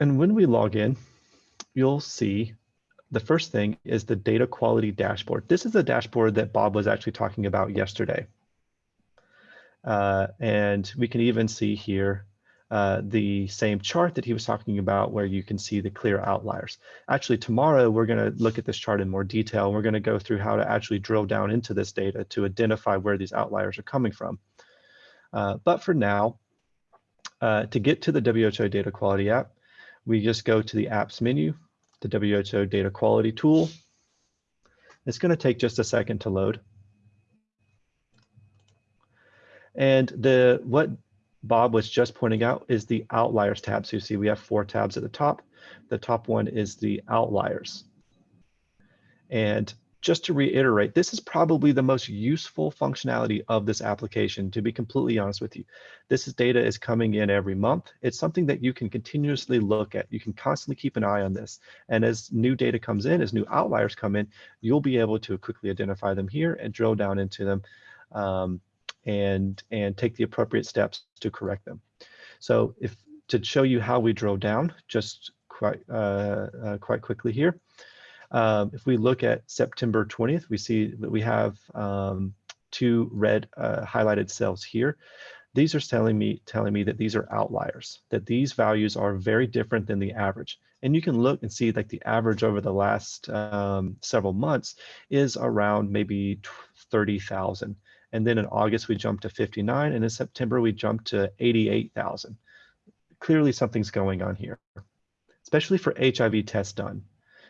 And when we log in, you'll see the first thing is the data quality dashboard. This is the dashboard that Bob was actually talking about yesterday. Uh, and we can even see here uh, the same chart that he was talking about where you can see the clear outliers. Actually, tomorrow we're going to look at this chart in more detail. We're going to go through how to actually drill down into this data to identify where these outliers are coming from. Uh, but for now, uh, to get to the WHO data quality app, we just go to the apps menu, the WHO data quality tool. It's going to take just a second to load. And the what Bob was just pointing out is the outliers tab. So you see we have four tabs at the top. The top one is the outliers. And just to reiterate, this is probably the most useful functionality of this application, to be completely honest with you. This is data is coming in every month. It's something that you can continuously look at. You can constantly keep an eye on this. And as new data comes in, as new outliers come in, you'll be able to quickly identify them here and drill down into them. Um, and, and take the appropriate steps to correct them. So if to show you how we drove down, just quite, uh, uh, quite quickly here, um, if we look at September 20th, we see that we have um, two red uh, highlighted cells here. These are telling me, telling me that these are outliers, that these values are very different than the average. And you can look and see like the average over the last um, several months is around maybe 30,000. And then in August, we jumped to 59. And in September, we jumped to 88,000. Clearly something's going on here, especially for HIV tests done.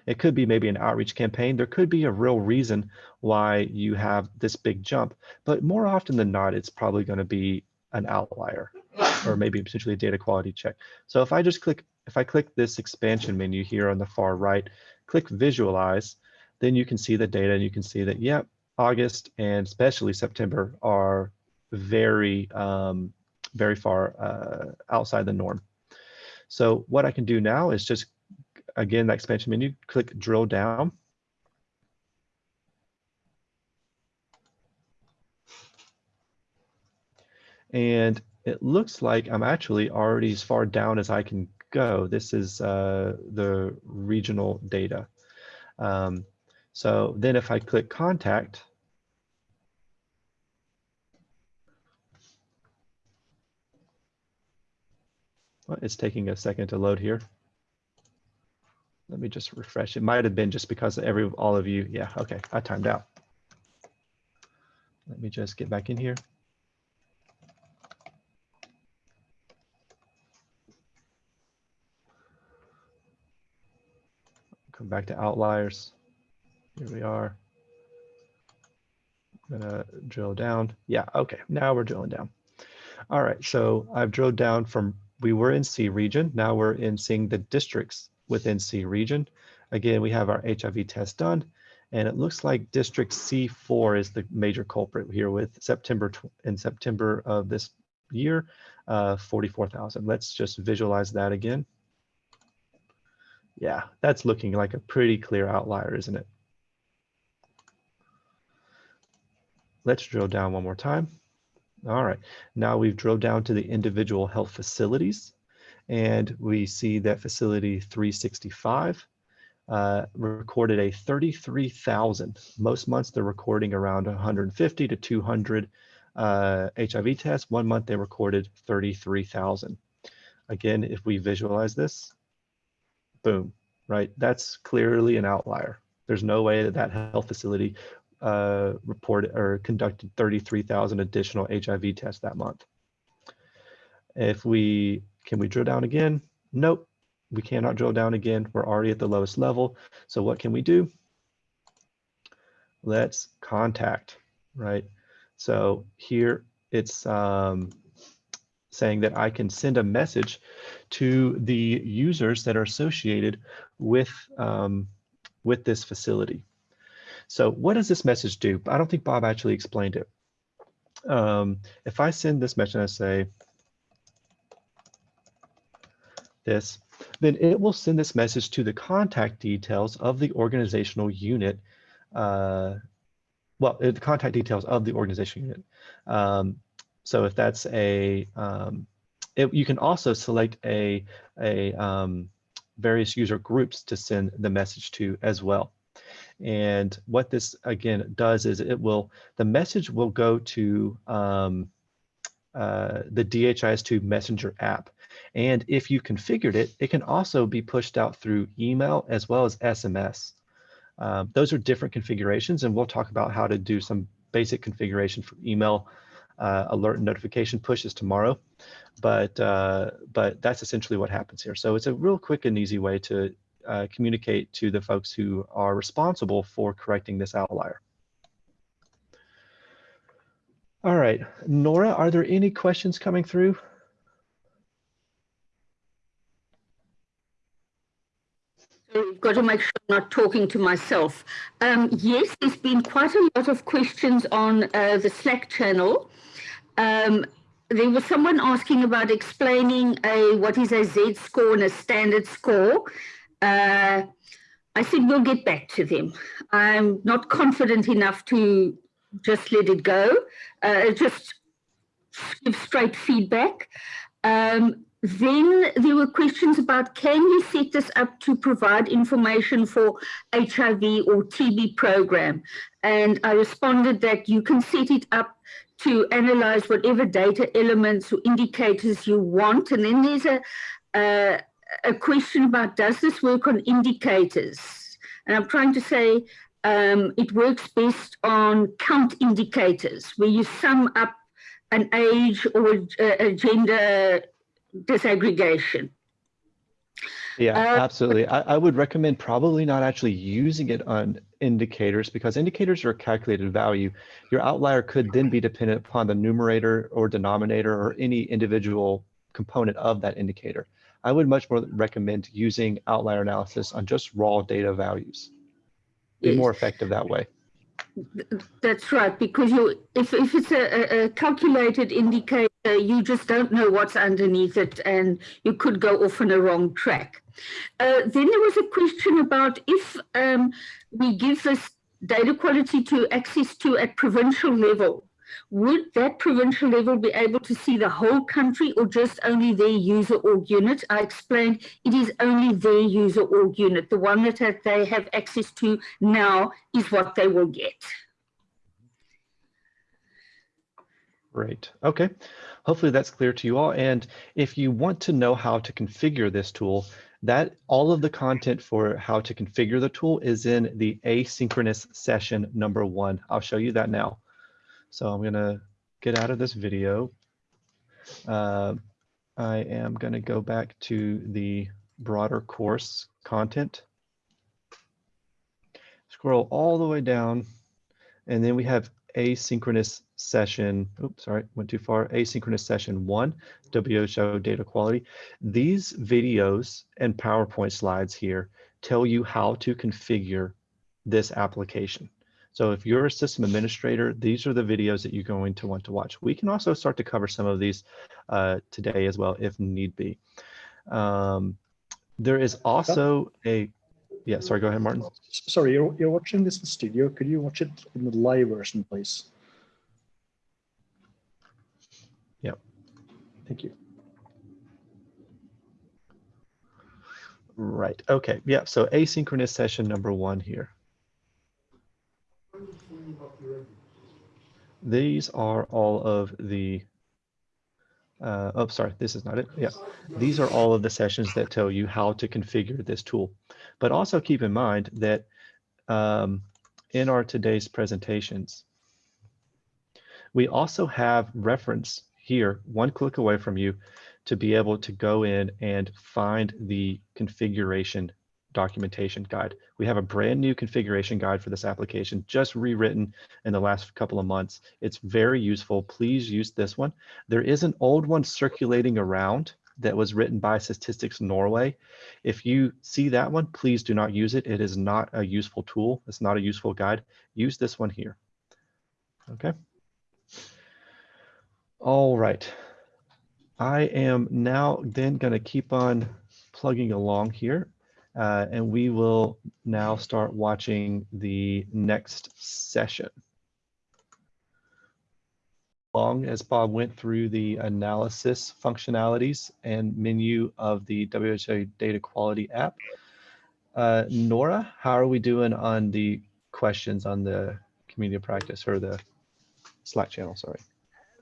It could be maybe an outreach campaign. There could be a real reason why you have this big jump, but more often than not, it's probably going to be an outlier or maybe potentially a data quality check. So if I just click, if I click this expansion menu here on the far right, click visualize, then you can see the data and you can see that, yep, August and especially September are very, um, very far uh, outside the norm. So what I can do now is just, again, that expansion menu, click drill down. And it looks like I'm actually already as far down as I can go. This is uh, the regional data. Um, so then if I click contact, well, it's taking a second to load here. Let me just refresh. It might have been just because every all of you. Yeah, okay, I timed out. Let me just get back in here. Come back to outliers. Here we are. I'm gonna drill down. Yeah, okay, now we're drilling down. All right, so I've drilled down from, we were in C region, now we're in seeing the districts within C region. Again, we have our HIV test done, and it looks like district C4 is the major culprit here with September, in September of this year, uh, 44,000. Let's just visualize that again. Yeah, that's looking like a pretty clear outlier, isn't it? Let's drill down one more time. All right, now we've drilled down to the individual health facilities and we see that facility 365 uh, recorded a 33,000. Most months they're recording around 150 to 200 uh, HIV tests. One month they recorded 33,000. Again, if we visualize this, boom, right? That's clearly an outlier. There's no way that that health facility uh, reported or conducted 33,000 additional HIV tests that month. If we, can we drill down again? Nope, we cannot drill down again. We're already at the lowest level. So what can we do? Let's contact, right? So here it's um, saying that I can send a message to the users that are associated with, um, with this facility. So what does this message do? I don't think Bob actually explained it. Um, if I send this message and I say this, then it will send this message to the contact details of the organizational unit. Uh, well, the contact details of the organizational unit. Um, so if that's a, um, it, you can also select a, a um, various user groups to send the message to as well. And what this again does is it will, the message will go to um, uh, the DHIS2 messenger app. And if you configured it, it can also be pushed out through email as well as SMS. Um, those are different configurations and we'll talk about how to do some basic configuration for email uh, alert and notification pushes tomorrow. But, uh, but that's essentially what happens here. So it's a real quick and easy way to uh, communicate to the folks who are responsible for correcting this outlier. All right, Nora, are there any questions coming through? I've got to make sure I'm not talking to myself. Um, yes, there's been quite a lot of questions on uh, the Slack channel. Um, there was someone asking about explaining a what is a Z score and a standard score. Uh, I said we'll get back to them. I'm not confident enough to just let it go, uh, just give straight feedback. Um, then there were questions about can you set this up to provide information for HIV or TB program? And I responded that you can set it up to analyze whatever data elements or indicators you want. And then there's a, a, a question about does this work on indicators? And I'm trying to say um, it works best on count indicators where you sum up an age or a, a gender disaggregation. Yeah, uh, absolutely. I, I, would recommend probably not actually using it on indicators because indicators are a calculated value. Your outlier could then be dependent upon the numerator or denominator or any individual component of that indicator. I would much more recommend using outlier analysis on just raw data values. Be yes. more effective that way. That's right, because you, if, if it's a, a, calculated indicator, you just don't know what's underneath it and you could go off on a wrong track. Uh, then there was a question about if um, we give this data quality to access to at provincial level, would that provincial level be able to see the whole country or just only their user org unit? I explained it is only their user org unit. The one that they have access to now is what they will get. Great. Okay. Hopefully that's clear to you all. And if you want to know how to configure this tool, that all of the content for how to configure the tool is in the asynchronous session number one. I'll show you that now. So I'm gonna get out of this video. Uh, I am gonna go back to the broader course content. Scroll all the way down, and then we have asynchronous session, oops, sorry, went too far, asynchronous session one, WHO data quality. These videos and PowerPoint slides here tell you how to configure this application. So if you're a system administrator, these are the videos that you're going to want to watch. We can also start to cover some of these uh, today as well, if need be. Um, there is also a, yeah, sorry, go ahead, Martin. Sorry, you're, you're watching this in studio. Could you watch it in the live version, please? Yep. Thank you. Right, okay, yeah, so asynchronous session number one here. These are all of the, uh, oh, sorry, this is not it. Yeah, these are all of the sessions that tell you how to configure this tool. But also keep in mind that um, in our today's presentations, we also have reference here, one click away from you, to be able to go in and find the configuration documentation guide. We have a brand new configuration guide for this application, just rewritten in the last couple of months. It's very useful. Please use this one. There is an old one circulating around that was written by Statistics Norway. If you see that one, please do not use it. It is not a useful tool. It's not a useful guide. Use this one here. Okay. All right. I am now then going to keep on plugging along here uh, and we will now start watching the next session. along as Bob went through the analysis functionalities and menu of the WHO data quality app. Uh, Nora, how are we doing on the questions on the community practice or the Slack channel, sorry.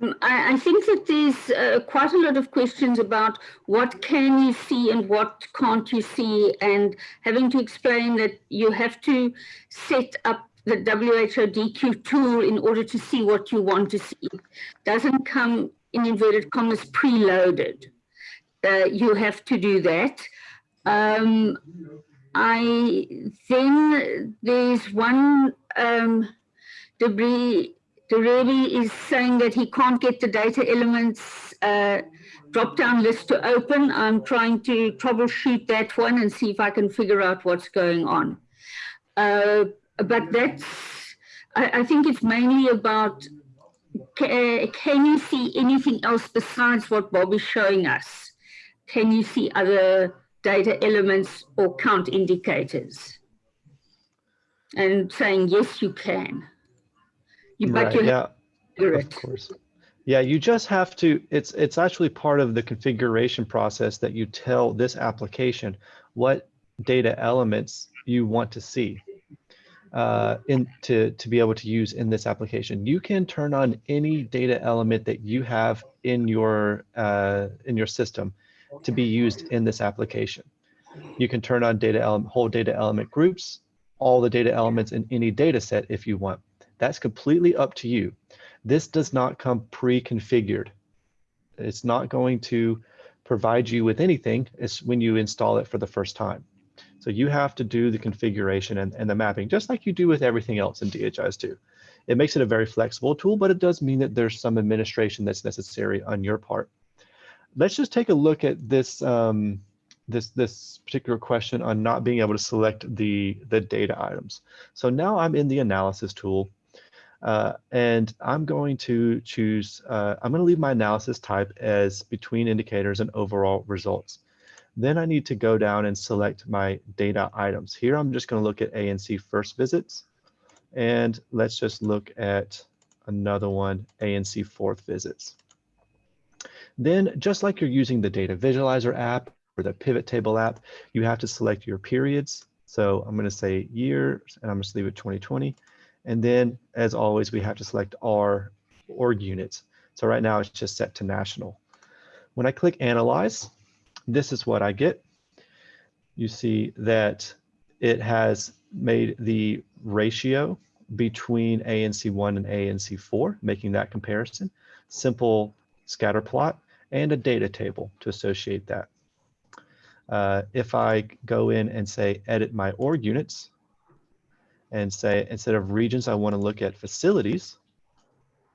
Um, I, I, think that there's uh, quite a lot of questions about what can you see and what can't you see and having to explain that you have to set up the WHO DQ tool in order to see what you want to see. Doesn't come in inverted commas preloaded. Uh, you have to do that. Um, I then there's one um, debris Derebi is saying that he can't get the data elements uh, drop-down list to open. I'm trying to troubleshoot that one and see if I can figure out what's going on. Uh, but that's, I, I, think it's mainly about, can you see anything else besides what Bob is showing us? Can you see other data elements or count indicators? And saying, yes, you can. You, right, you yeah, of course. Yeah, you just have to, it's, it's actually part of the configuration process that you tell this application what data elements you want to see uh, in to, to be able to use in this application. You can turn on any data element that you have in your, uh, in your system to be used in this application. You can turn on data element, whole data element groups, all the data elements in any data set if you want. That's completely up to you. This does not come pre-configured. It's not going to provide you with anything it's when you install it for the first time. So you have to do the configuration and, and the mapping, just like you do with everything else in DHIS2. It makes it a very flexible tool, but it does mean that there's some administration that's necessary on your part. Let's just take a look at this um, this this particular question on not being able to select the the data items. So now I'm in the analysis tool, uh, and I'm going to choose. Uh, I'm going to leave my analysis type as between indicators and overall results. Then I need to go down and select my data items. Here I'm just going to look at ANC first visits. And let's just look at another one, ANC fourth visits. Then just like you're using the data visualizer app or the pivot table app, you have to select your periods. So I'm going to say years and I'm going to leave it 2020. And then as always, we have to select our org units. So right now it's just set to national. When I click analyze, this is what I get. You see that it has made the ratio between ANC1 and ANC4, making that comparison, simple scatter plot, and a data table to associate that. Uh, if I go in and say edit my org units and say instead of regions, I want to look at facilities,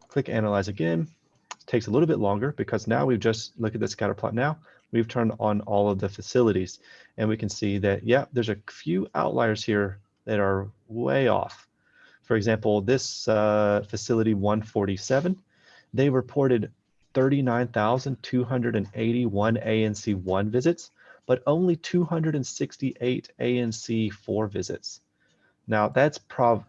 click analyze again. It takes a little bit longer because now we've just looked at the scatter plot now we've turned on all of the facilities and we can see that, yeah, there's a few outliers here that are way off. For example, this uh, facility 147, they reported 39,281 ANC1 visits, but only 268 ANC4 visits. Now that's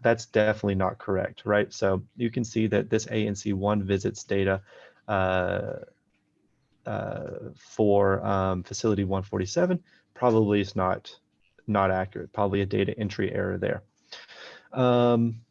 that's definitely not correct, right? So you can see that this ANC1 visits data uh, uh, for um, facility 147 probably is not not accurate, probably a data entry error there. Um,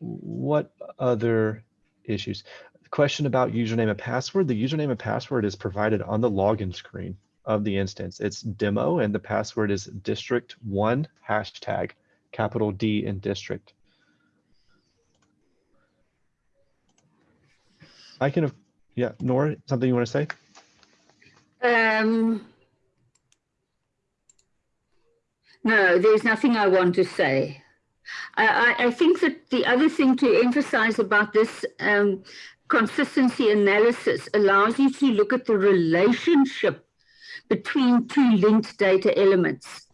what other issues? Question about username and password. The username and password is provided on the login screen of the instance. It's demo and the password is district one hashtag, capital D in district. I can yeah, Nora, something you want to say? Um, no, there's nothing I want to say. I, I, think that the other thing to emphasize about this um, consistency analysis allows you to look at the relationship between two linked data elements.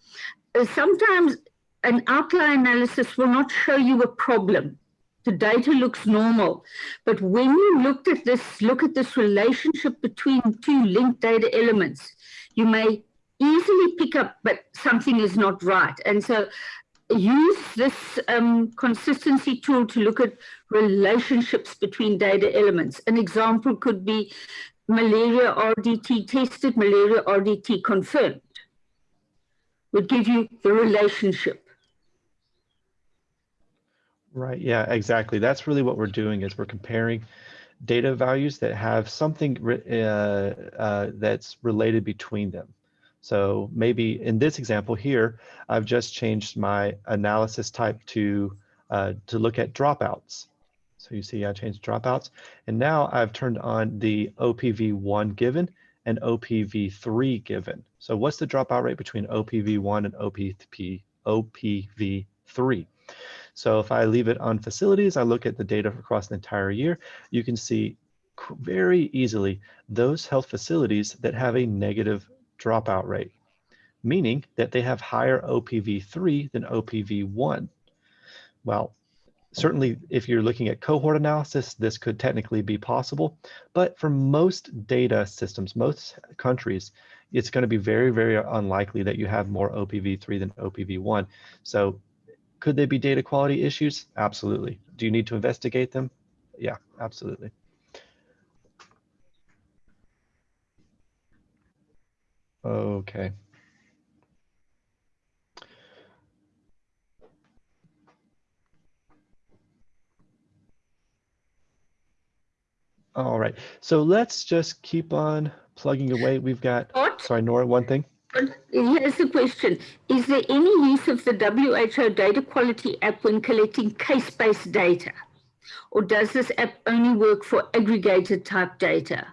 Uh, sometimes an outlier analysis will not show you a problem the data looks normal. But when you looked at this, look at this relationship between two linked data elements, you may easily pick up, but something is not right. And so use this um, consistency tool to look at relationships between data elements. An example could be malaria RDT tested, malaria RDT confirmed. Would give you the relationship. Right. Yeah, exactly. That's really what we're doing is we're comparing data values that have something uh, uh, that's related between them. So maybe in this example here, I've just changed my analysis type to, uh, to look at dropouts. So you see I changed dropouts and now I've turned on the OPV1 given and OPV3 given. So what's the dropout rate between OPV1 and OPP, OPV3? So if I leave it on facilities, I look at the data across the entire year, you can see very easily those health facilities that have a negative dropout rate, meaning that they have higher OPV3 than OPV1. Well, certainly if you're looking at cohort analysis, this could technically be possible, but for most data systems, most countries, it's going to be very, very unlikely that you have more OPV3 than OPV1. So could there be data quality issues? Absolutely. Do you need to investigate them? Yeah, absolutely. Okay. All right, so let's just keep on plugging away. We've got, sorry, Nora, one thing. Here's the question. Is there any use of the WHO data quality app when collecting case-based data? Or does this app only work for aggregated type data?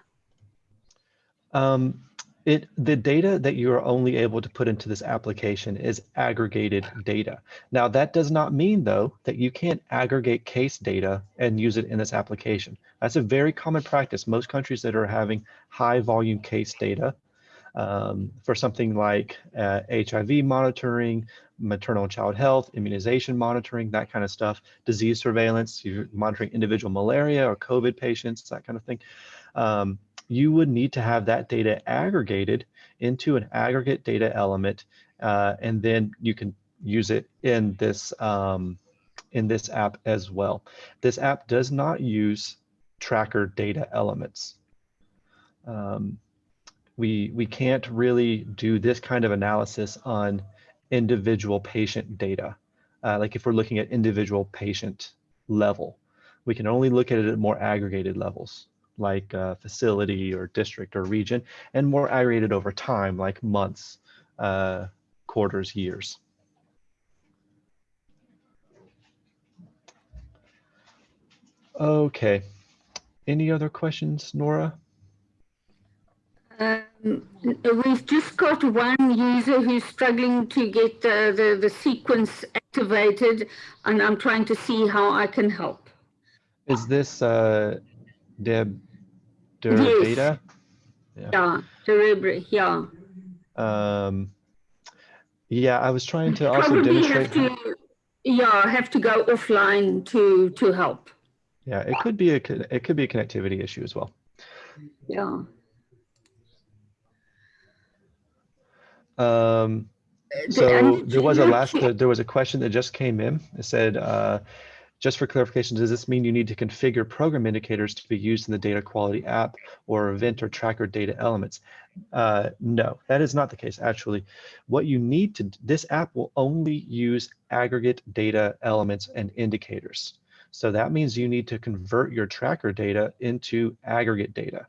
Um, it the data that you are only able to put into this application is aggregated data. Now that does not mean though that you can't aggregate case data and use it in this application. That's a very common practice. Most countries that are having high volume case data um, for something like uh, HIV monitoring, maternal and child health, immunization monitoring, that kind of stuff, disease surveillance, you're monitoring individual malaria or COVID patients, that kind of thing. Um, you would need to have that data aggregated into an aggregate data element, uh, and then you can use it in this um, in this app as well. This app does not use tracker data elements. Um, we we can't really do this kind of analysis on individual patient data. Uh, like if we're looking at individual patient level, we can only look at it at more aggregated levels like uh, facility or district or region, and more aggregated over time, like months, uh, quarters, years. Okay. Any other questions, Nora? Um, we've just got one user who's struggling to get the, the, the sequence activated, and I'm trying to see how I can help. Is this uh, Deb Der Yes. Beta? Yeah, Cerebri, yeah. Um, yeah, I was trying to also Probably demonstrate. have to, yeah, have to go offline to to help. Yeah, it could be a it could be a connectivity issue as well. Yeah. Um, so there was a last there was a question that just came in. It said, uh, just for clarification, does this mean you need to configure program indicators to be used in the data quality app or event or tracker data elements? Uh, no, that is not the case. Actually, what you need to this app will only use aggregate data elements and indicators. So that means you need to convert your tracker data into aggregate data.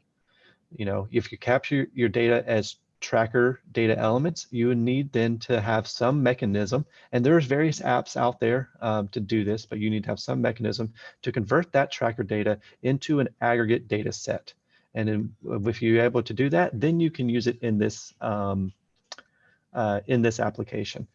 You know, if you capture your data as tracker data elements, you need then to have some mechanism, and there's various apps out there um, to do this, but you need to have some mechanism to convert that tracker data into an aggregate data set. And then if you're able to do that, then you can use it in this um, uh, in this application.